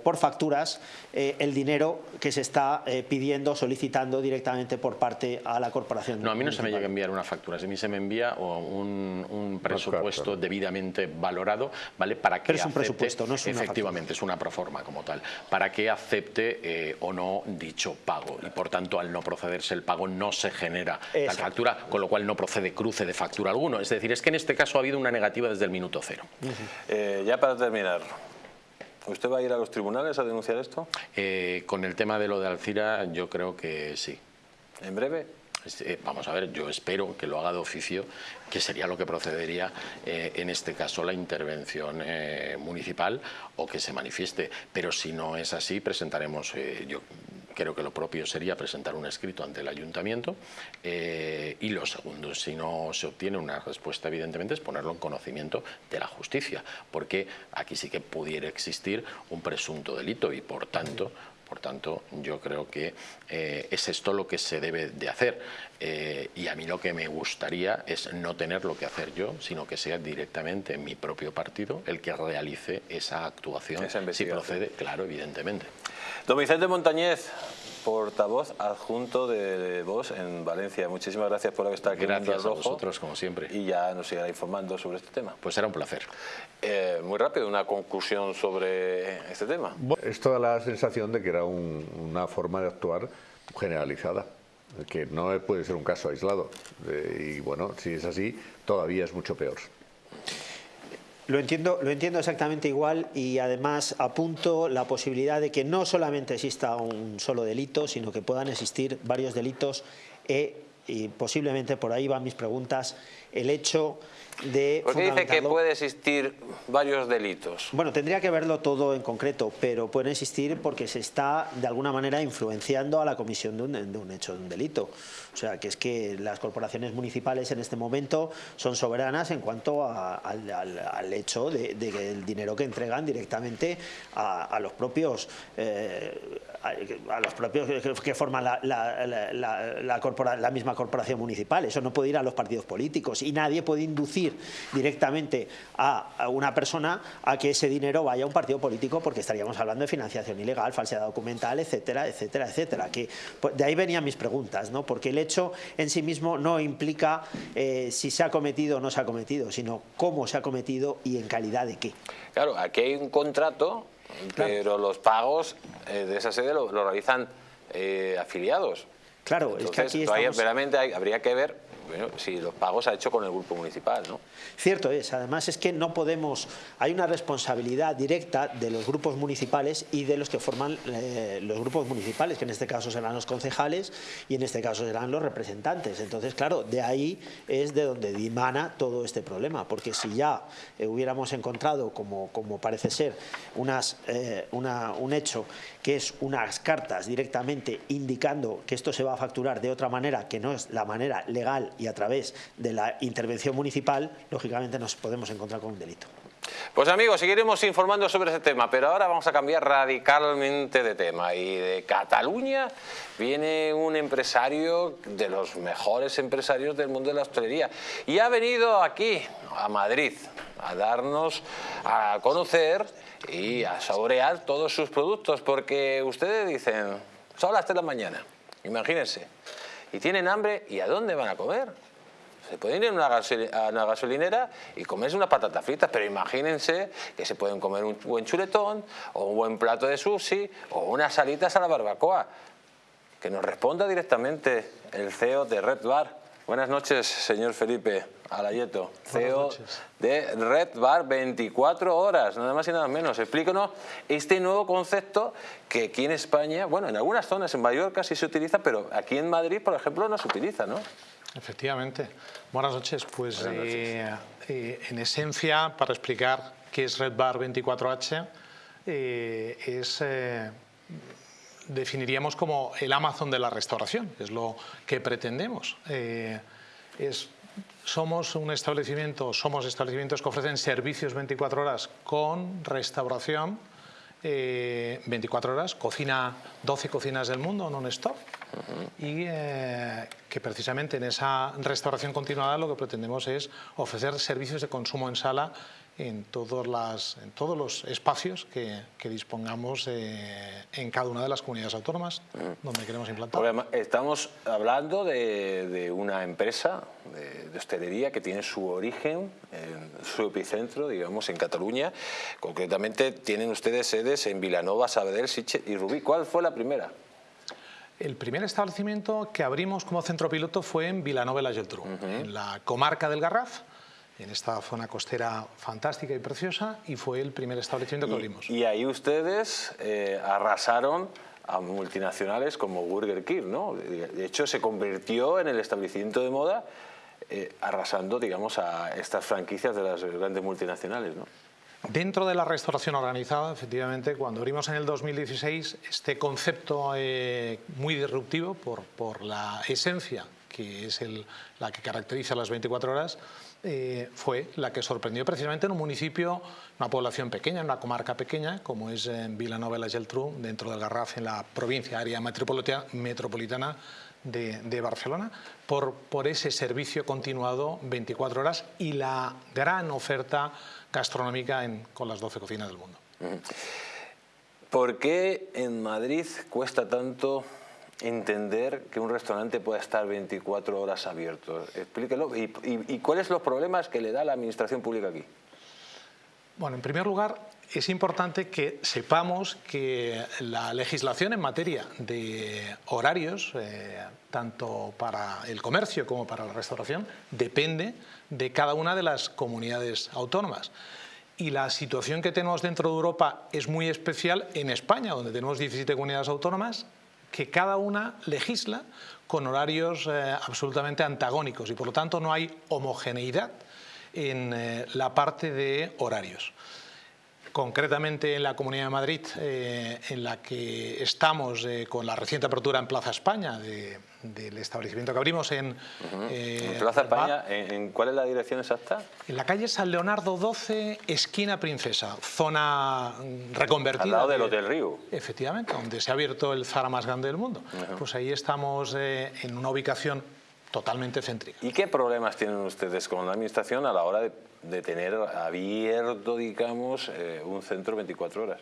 por facturas el dinero que se está pidiendo, solicitando directamente por parte a la corporación. No, a mí no se me llega a enviar una factura, a mí se me envía un, presupuesto debidamente valorado, ¿vale? Para que Pero es un presupuesto, no es una Efectivamente, es una proforma como tal, para que acepte o no dicho pago y por tanto al no procederse el pago no se genera la factura, con lo cual no procede cruce de factura alguno. Es decir, es que en este caso ha habido una negativa desde el minuto cero. Eh, ya para terminar, ¿usted va a ir a los tribunales a denunciar esto? Eh, con el tema de lo de Alcira yo creo que sí. ¿En breve? Este, vamos a ver, yo espero que lo haga de oficio, que sería lo que procedería eh, en este caso la intervención eh, municipal o que se manifieste. Pero si no es así, presentaremos, eh, yo creo que lo propio sería presentar un escrito ante el ayuntamiento y lo segundo, si no se obtiene una respuesta evidentemente es ponerlo en conocimiento de la justicia, porque aquí sí que pudiera existir un presunto delito y por tanto por tanto, yo creo que eh, es esto lo que se debe de hacer. Eh, y a mí lo que me gustaría es no tener lo que hacer yo, sino que sea directamente mi propio partido el que realice esa actuación, si procede, claro, evidentemente. Don Vicente Montañez, portavoz adjunto de Vos en Valencia. Muchísimas gracias por haber estado aquí gracias en a vosotros, como siempre. Y ya nos seguirá informando sobre este tema. Pues será un placer. Eh, muy rápido, una conclusión sobre este tema. Es toda la sensación de que era una forma de actuar generalizada que no puede ser un caso aislado. Eh, y bueno, si es así, todavía es mucho peor. Lo entiendo, lo entiendo exactamente igual y además apunto la posibilidad de que no solamente exista un solo delito, sino que puedan existir varios delitos e, y posiblemente por ahí van mis preguntas, el hecho de... ¿Por qué dice que puede existir varios delitos? Bueno, tendría que verlo todo en concreto, pero puede existir porque se está de alguna manera influenciando a la comisión de un, hecho, de un delito. O sea, que es que las corporaciones municipales en este momento son soberanas en cuanto al, hecho de, que el dinero que entregan directamente a, los propios... Eh, a, los propios que, forman la, la, misma corporación municipal. Eso no puede ir a los partidos políticos y nadie puede inducir directamente a, una persona a que ese dinero vaya a un partido político porque estaríamos hablando de financiación ilegal, falsedad documental, etcétera, etcétera, etcétera. Que, pues, de ahí venían mis preguntas, ¿no? porque el hecho en sí mismo no implica eh, si se ha cometido o no se ha cometido, sino cómo se ha cometido y en calidad de qué. Claro, aquí hay un contrato pero los pagos eh, de esa sede lo, realizan eh, afiliados. Claro, es que aquí estamos... verdaderamente habría que ver bueno, si los pagos ha hecho con el grupo municipal, ¿no? Cierto es, además es que no podemos, hay una responsabilidad directa de los grupos municipales y de los que forman eh, los grupos municipales, que en este caso serán los concejales y en este caso serán los representantes. Entonces, claro, de ahí es de donde dimana todo este problema, porque si ya eh, hubiéramos encontrado, como, como parece ser, unas, eh, una, un hecho que es unas cartas directamente indicando que esto se va a facturar de otra manera, que no es la manera legal y a través de la intervención municipal, lógicamente nos podemos encontrar con un delito. Pues amigos, seguiremos informando sobre ese tema, pero ahora vamos a cambiar radicalmente de tema. Y de Cataluña viene un empresario de los mejores empresarios del mundo de la hostelería y ha venido aquí, a Madrid, a darnos a conocer y a saborear todos sus productos, porque ustedes dicen, son las 3 de la mañana, imagínense, y tienen hambre, ¿y a dónde van a comer? Se pueden ir a una, gasolinera y comerse unas patatas fritas, pero imagínense que se pueden comer un buen chuletón o un buen plato de sushi o unas salitas a la barbacoa. Que nos responda directamente el CEO de Red Bar. Buenas noches, señor Felipe Alayeto, CEO de Red Bar 24 horas, nada más y nada menos. Explícanos este nuevo concepto que aquí en España, bueno, en algunas zonas, en Mallorca sí se utiliza, pero aquí en Madrid, por ejemplo, no se utiliza, ¿no? Efectivamente. Buenas noches. Pues eh, eh, en esencia, para explicar qué es Red Bar 24H, eh, es definiríamos como el Amazon de la restauración, es lo que pretendemos. es somos un establecimiento, somos establecimientos que ofrecen servicios 24 horas con restauración, 24 eh, horas, cocina 12 cocinas del mundo non-stop y eh, que precisamente en esa restauración continuada lo que pretendemos es ofrecer servicios de consumo en sala en, todos las, en todos los espacios que, dispongamos en cada una de las comunidades autónomas donde queremos implantar. Estamos hablando de, una empresa de, hostelería que tiene su origen en su epicentro, digamos, en Cataluña. Concretamente tienen ustedes sedes en Vilanova, Sabadell, Siche y Rubí. ¿Cuál fue la primera? El primer establecimiento que abrimos como centro piloto fue en Vilanova la Geltrú, en la comarca del Garraf, en esta zona costera fantástica y preciosa y fue el primer establecimiento que abrimos. Y ahí ustedes eh, arrasaron a multinacionales como Burger King, ¿no? De hecho, se convirtió en el establecimiento de moda eh, arrasando, digamos, a estas franquicias de las grandes multinacionales, ¿no? Dentro de la restauración organizada, efectivamente, cuando abrimos en el 2016, este concepto eh, muy disruptivo por, la esencia que es la que caracteriza las 24 horas, eh, fue la que sorprendió precisamente en un municipio, una población pequeña, en una comarca pequeña, como es en Vilanova y la Geltrú, dentro del Garraf, en la provincia, área metropolitana de, de, Barcelona, por, por ese servicio continuado 24 horas y la gran oferta gastronómica en, con las 12 cocinas del mundo. ¿Por qué en Madrid cuesta tanto entender que un restaurante pueda estar 24 horas abierto? Explíquelo. ¿Y, y, cuáles son los problemas que le da la administración pública aquí? Bueno, en primer lugar, es importante que sepamos que la legislación en materia de horarios, eh, tanto para el comercio como para la restauración, depende de cada una de las comunidades autónomas. Y la situación que tenemos dentro de Europa es muy especial en España, donde tenemos 17 comunidades autónomas, que cada una legisla con horarios eh, absolutamente antagónicos y por lo tanto no hay homogeneidad en eh, la parte de horarios concretamente en la Comunidad de Madrid, eh, en la que estamos con la reciente apertura en Plaza España del establecimiento que abrimos en... Eh, Plaza España, ¿en, cuál es la dirección exacta? En la calle San Leonardo 12, esquina Princesa, zona reconvertida. Al lado del Hotel Río. Efectivamente, donde se ha abierto el Zara más grande del mundo. Pues ahí estamos en una ubicación totalmente céntrica. ¿Y qué problemas tienen ustedes con la Administración a la hora de de tener abierto, digamos, eh, un centro 24 horas?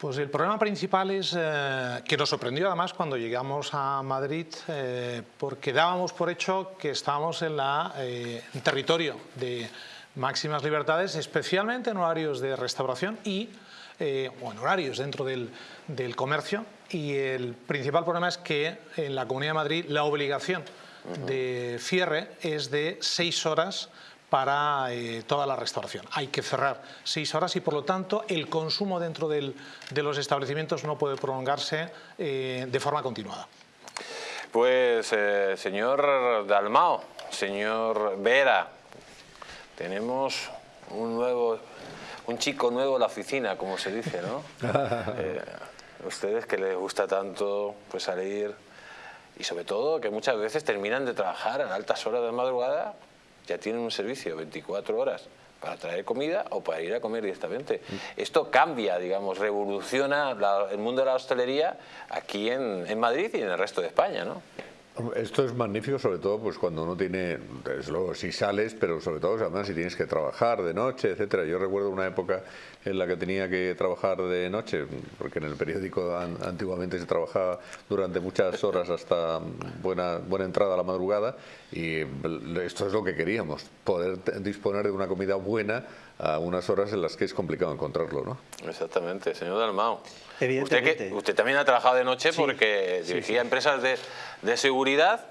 Pues el problema principal es eh, que nos sorprendió además cuando llegamos a Madrid eh, porque dábamos por hecho que estábamos en, la, en territorio de máximas libertades, especialmente en horarios de restauración y o en horarios dentro del, del, comercio. Y el principal problema es que en la Comunidad de Madrid la obligación de cierre es de seis horas para eh, toda la restauración. Hay que cerrar seis horas y por lo tanto el consumo dentro del, de los establecimientos no puede prolongarse eh, de forma continuada. Pues eh, señor Dalmao, señor Vera, tenemos un nuevo, un chico nuevo en la oficina, como se dice, ¿no? *laughs* ustedes que les gusta tanto pues salir y sobre todo que muchas veces terminan de trabajar a altas horas de madrugada ya tienen un servicio 24 horas para traer comida o para ir a comer directamente. Esto cambia, digamos, revoluciona el mundo de la hostelería aquí en, en Madrid y en el resto de España, ¿no? Esto es magnífico, sobre todo pues cuando uno tiene, si sales, pero sobre todo además si tienes que trabajar de noche, etcétera. Yo recuerdo una época en la que tenía que trabajar de noche, porque en el periódico antiguamente se trabajaba durante muchas horas hasta buena, buena entrada a la madrugada, y esto es lo que queríamos, poder disponer de una comida buena a unas horas en las que es complicado encontrarlo, ¿no? Exactamente, señor Dalmao. Evidentemente. Usted, usted también ha trabajado de noche porque dirigía empresas de, de seguridad.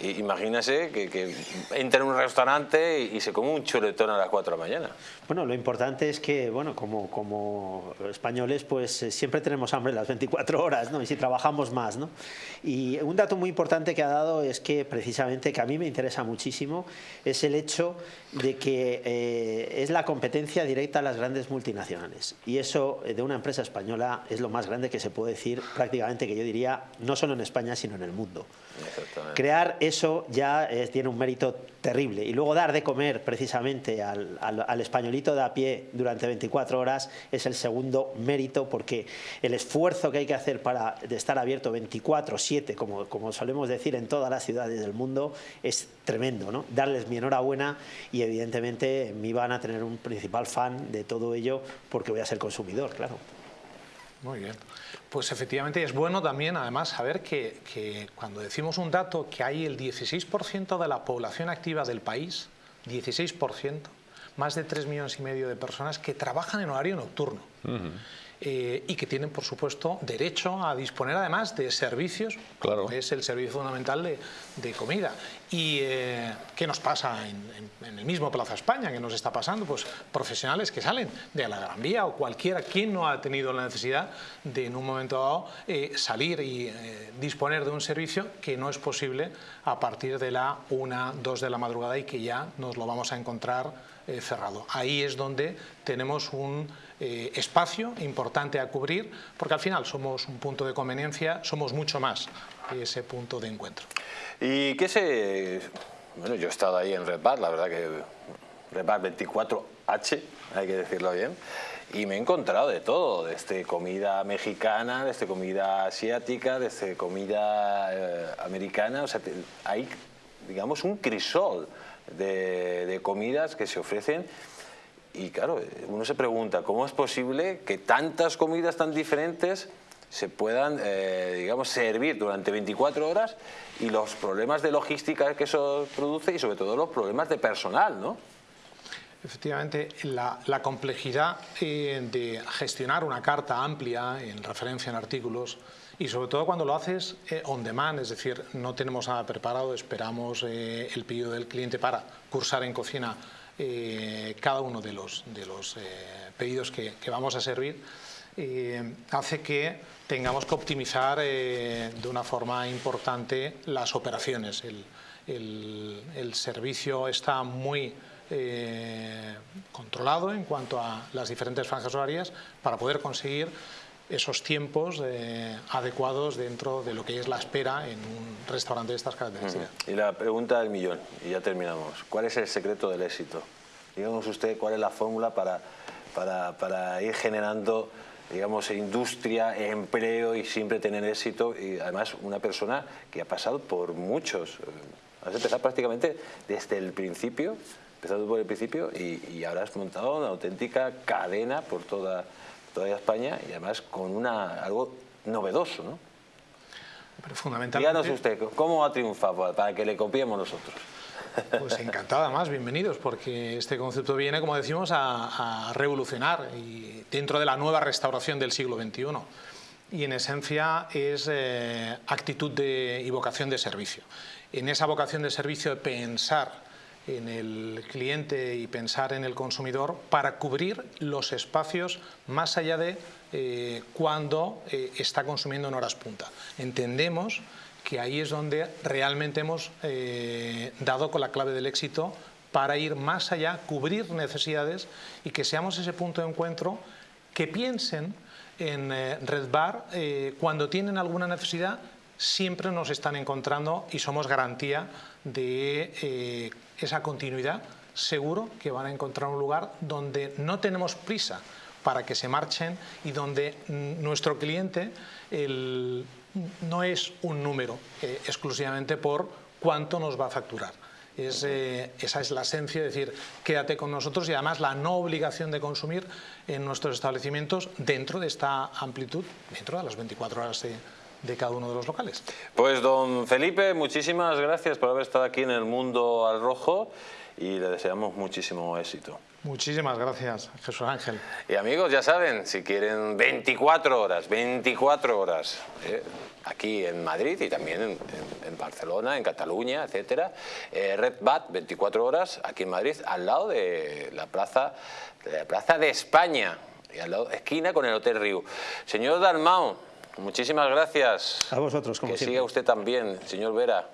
Y imagínese que, entra en un restaurante y, se come un chuletón a las 4 de la mañana. Bueno, lo importante es que, bueno, como, como españoles, pues eh, siempre tenemos hambre las 24 horas, ¿no? Y si trabajamos más, ¿no? Y un dato muy importante que ha dado es que, precisamente, que a mí me interesa muchísimo, es el hecho de que eh, es la competencia directa a las grandes multinacionales. Y eso, eh, de una empresa española, es lo más grande que se puede decir, prácticamente, que yo diría, no solo en España, sino en el mundo. Crear eso ya eh, tiene un mérito terrible. Y luego dar de comer precisamente al, al, españolito de a pie durante 24 horas es el segundo mérito porque el esfuerzo que hay que hacer para estar abierto 24-7, como, como solemos decir en todas las ciudades del mundo, es tremendo. ¿no? Darles mi enhorabuena y evidentemente me van a tener un principal fan de todo ello porque voy a ser consumidor, claro. Muy bien. Pues efectivamente es bueno también además saber que, cuando decimos un dato que hay el 16% de la población activa del país, 16%, más de 3 millones y medio de personas que trabajan en horario nocturno. Eh, y que tienen, por supuesto, derecho a disponer además de servicios, claro. es el servicio fundamental de, comida. ¿Y eh, qué nos pasa en, el mismo Plaza España? ¿Qué nos está pasando? Pues profesionales que salen de la Gran Vía o cualquiera, quien no ha tenido la necesidad de en un momento dado eh, salir y disponer de un servicio que no es posible a partir de la 1, 2 de la madrugada y que ya nos lo vamos a encontrar cerrado. Ahí es donde tenemos un eh, espacio importante a cubrir, porque al final somos un punto de conveniencia, somos mucho más que ese punto de encuentro. ¿Y qué se...? Bueno, yo he estado ahí en Red Bar, la verdad que Red Bar 24H, hay que decirlo bien, y me he encontrado de todo, desde comida mexicana, desde comida asiática, desde comida eh, americana, o sea, hay, digamos, un crisol de, de comidas que se ofrecen y claro, uno se pregunta, ¿cómo es posible que tantas comidas tan diferentes se puedan, eh, digamos, servir durante 24 horas y los problemas de logística que eso produce y sobre todo los problemas de personal, ¿no? Efectivamente, la, complejidad eh, de gestionar una carta amplia en referencia en artículos y sobre todo cuando lo haces eh, on demand, es decir, no tenemos nada preparado, esperamos el pedido del cliente para cursar en cocina eh, cada uno de los, de los eh, pedidos que, vamos a servir eh, hace que tengamos que optimizar de una forma importante las operaciones. El, el, servicio está muy controlado en cuanto a las diferentes franjas horarias para poder conseguir esos tiempos adecuados dentro de lo que es la espera en un restaurante de estas características. Y la pregunta del millón, y ya terminamos. ¿Cuál es el secreto del éxito? Díganos usted cuál es la fórmula para, para, ir generando digamos, industria, empleo y siempre tener éxito y además una persona que ha pasado por muchos, eh, has empezado prácticamente desde el principio, empezado por el principio y, ahora has montado una auténtica cadena por toda, toda España y además con una, algo novedoso, ¿no? Pero fundamentalmente... Díganos usted, ¿cómo ha triunfado para que le copiemos nosotros? Pues encantada más, bienvenidos, porque este concepto viene, como decimos, a, revolucionar y dentro de la nueva restauración del siglo XXI. Y en esencia es eh, actitud de, y vocación de servicio. En esa vocación de servicio de pensar en el cliente y pensar en el consumidor para cubrir los espacios más allá de eh, cuando eh, está consumiendo en horas punta. Entendemos que ahí es donde realmente hemos eh, dado con la clave del éxito para ir más allá, cubrir necesidades y que seamos ese punto de encuentro que piensen en eh, Red Bar eh, cuando tienen alguna necesidad siempre nos están encontrando y somos garantía de esa continuidad seguro que van a encontrar un lugar donde no tenemos prisa para que se marchen y donde mm, nuestro cliente el no es un número eh, exclusivamente por cuánto nos va a facturar. Eh, esa es la esencia, es decir, quédate con nosotros y además la no obligación de consumir en nuestros establecimientos dentro de esta amplitud, dentro de las 24 horas de, de cada uno de los locales. Pues don Felipe, muchísimas gracias por haber estado aquí en el Mundo al Rojo y le deseamos muchísimo éxito. Muchísimas gracias, Jesús Ángel. Y amigos, ya saben, si quieren 24 horas, 24 horas, eh, aquí en Madrid y también en, Barcelona, en Cataluña, etcétera, eh, Red Bat, 24 horas, aquí en Madrid, al lado de la plaza de, la plaza de España, y al lado, esquina con el Hotel Río. Señor Dalmau, muchísimas gracias. A vosotros, como Que siempre. siga usted también, señor Vera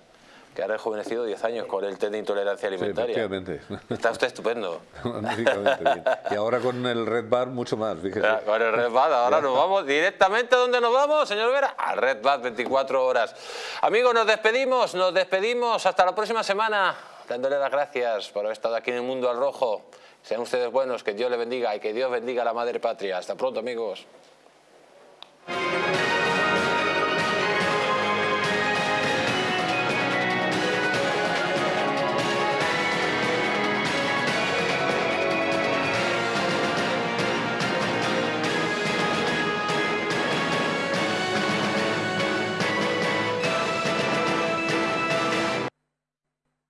que ha rejuvenecido 10 años con el test de intolerancia alimentaria. Sí. Está usted estupendo. *laughs* y ahora con el Red Bar mucho más, fíjese. Con el Red Bar, ahora nos vamos directamente, ¿dónde nos vamos, señor Vera? Al Red Bar 24 horas. Amigos, nos despedimos, nos despedimos. Hasta la próxima semana, dándole las gracias por haber estado aquí en el Mundo al Rojo. Sean ustedes buenos, que Dios le bendiga y que Dios bendiga a la Madre Patria. Hasta pronto, amigos.